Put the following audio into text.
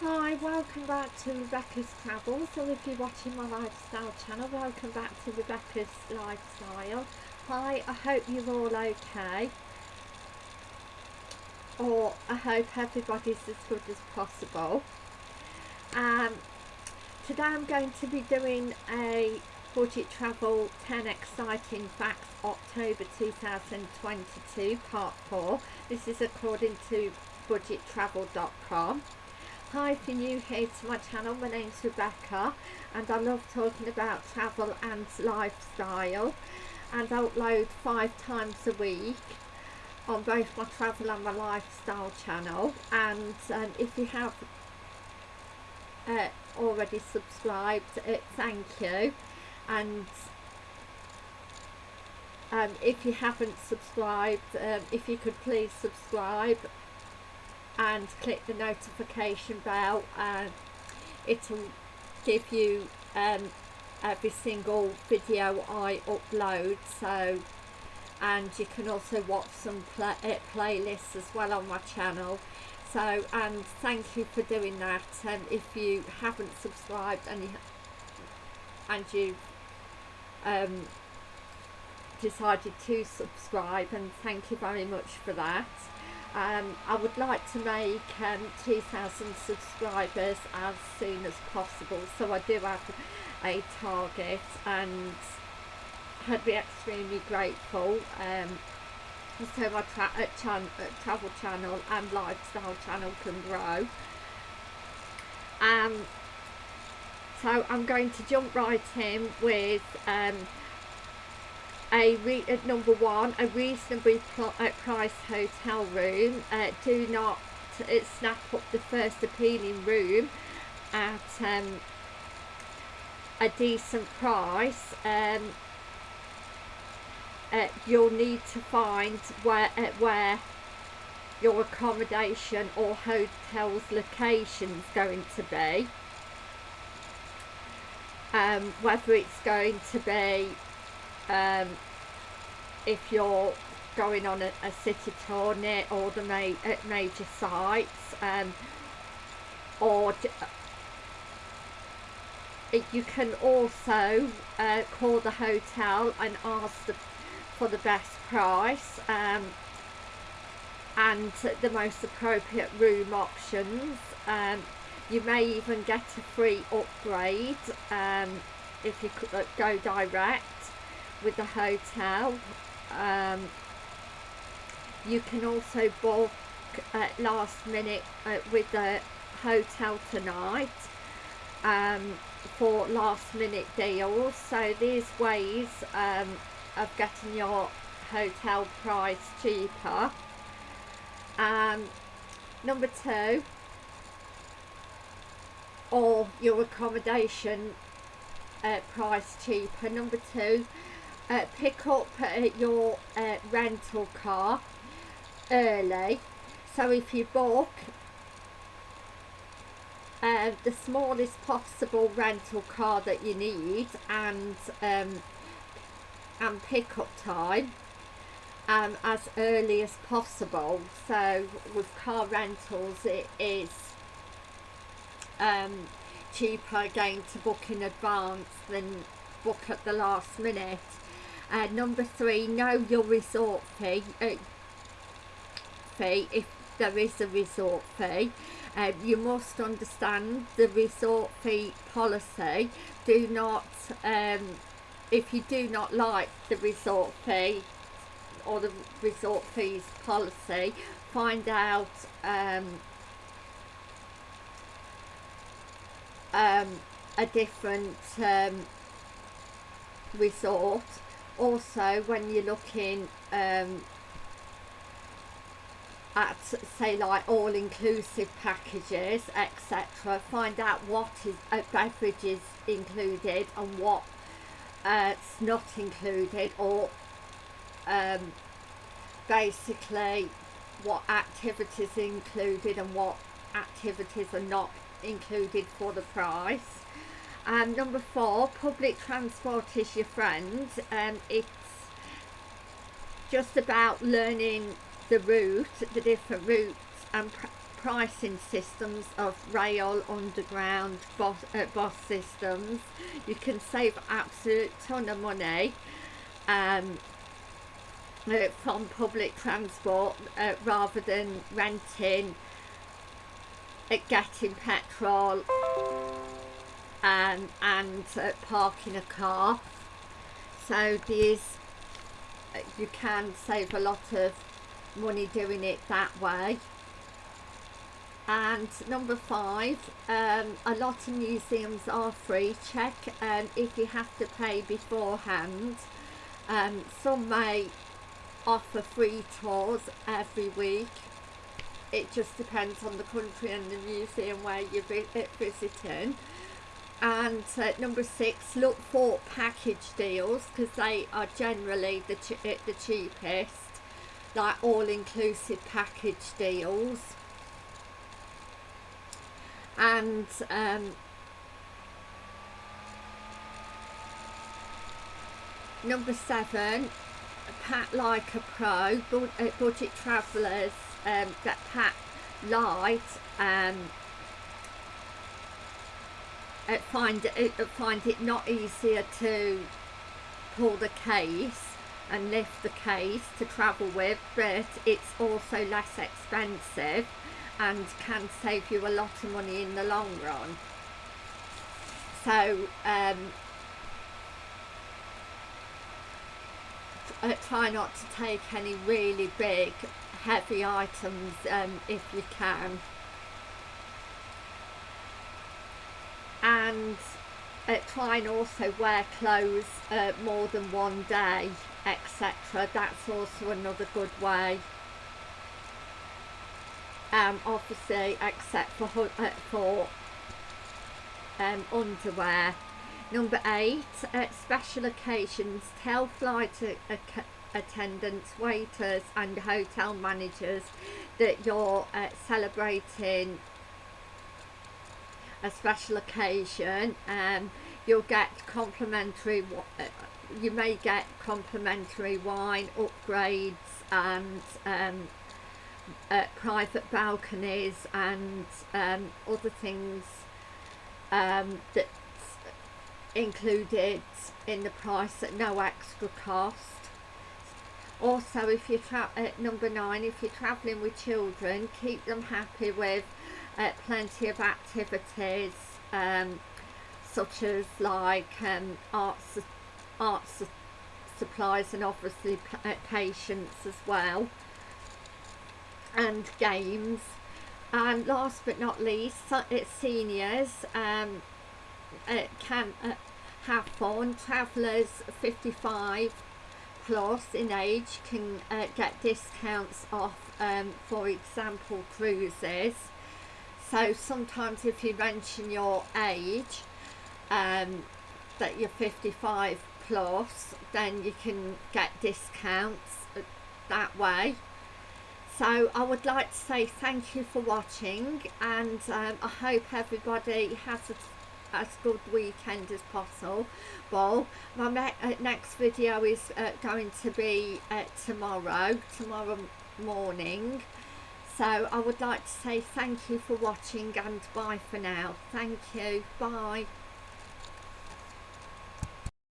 Hi, welcome back to Rebecca's Travels, or if you're watching my lifestyle channel, welcome back to Rebecca's Lifestyle. Hi, I hope you're all okay, or I hope everybody's as good as possible. Um, today I'm going to be doing a budget travel 10 exciting facts October 2022 part 4. This is according to budgettravel.com. Hi, if you're new here to my channel, my name's Rebecca and I love talking about travel and lifestyle and I upload five times a week on both my travel and my lifestyle channel and um, if you have uh, already subscribed, uh, thank you and um, if you haven't subscribed, um, if you could please subscribe and click the notification bell and it'll give you um, every single video I upload so and you can also watch some play uh, playlists as well on my channel. So and thank you for doing that and if you haven't subscribed and you and you um, decided to subscribe and thank you very much for that um, I would like to make um, 2,000 subscribers as soon as possible so I do have a target and I'd be extremely grateful um, so my tra uh, chan uh, travel channel and lifestyle channel can grow. Um, so I'm going to jump right in with um, a re uh, number one a reasonably uh, priced hotel room. Uh, do not uh, snap up the first appealing room at um, a decent price. Um, uh, you'll need to find where uh, where your accommodation or hotel's location is going to be. Um, whether it's going to be um, if you're going on a, a city tour near all the ma uh, major sites um, or uh, you can also uh, call the hotel and ask the, for the best price um, and the most appropriate room options. Um, you may even get a free upgrade um, if you uh, go direct with the hotel. Um, you can also book at last minute uh, with the hotel tonight um, for last minute deals. So these ways um, of getting your hotel price cheaper. Um, number two or your accommodation uh, price cheaper. Number two uh, pick up uh, your uh, rental car early. So if you book uh, the smallest possible rental car that you need and um, and pick up time um, as early as possible. So with car rentals it is um, cheaper again to book in advance than book at the last minute uh, number three, know your resort fee. Uh, fee if there is a resort fee. Uh, you must understand the resort fee policy. Do not, um, if you do not like the resort fee or the resort fees policy, find out um, um, a different um, resort also when you're looking um, at say like all-inclusive packages etc find out what is uh, beverages included and what uh, not included or um, basically what activities included and what activities are not included for the price and number four, public transport is your friend. Um, it's just about learning the route, the different routes and pricing systems of rail, underground, bus, uh, bus systems. You can save absolute ton of money um, uh, from public transport uh, rather than renting, uh, getting petrol um, and uh, parking a car. So these you can save a lot of money doing it that way. And number five um, a lot of museums are free check um, if you have to pay beforehand. Um, some may offer free tours every week. It just depends on the country and the museum where you're visiting and uh, number six look for package deals because they are generally the, ch uh, the cheapest like all-inclusive package deals. And um, number seven Pat like a pro uh, budget travellers um, get Pat light um, find it find it not easier to pull the case and lift the case to travel with but it's also less expensive and can save you a lot of money in the long run. So um, uh, try not to take any really big heavy items um, if you can and try and also wear clothes uh, more than one day etc that's also another good way. Um, obviously except for, uh, for um, underwear. Number eight uh, special occasions tell flight attendants waiters and hotel managers that you're uh, celebrating a special occasion um, you'll get complimentary uh, you may get complimentary wine upgrades and um, uh, private balconies and um, other things um, that's included in the price at no extra cost. Also if you're at number nine if you're traveling with children keep them happy with uh, plenty of activities um, such as like um, arts, arts supplies and obviously uh, patience as well and games. And last but not least seniors um, can uh, have fun travellers 55 plus in age can uh, get discounts off um, for example cruises so sometimes if you mention your age um, that you're 55 plus then you can get discounts that way. So I would like to say thank you for watching and um, I hope everybody has a, as good weekend as possible. Well my ne uh, next video is uh, going to be uh, tomorrow tomorrow morning so I would like to say thank you for watching and bye for now. Thank you. Bye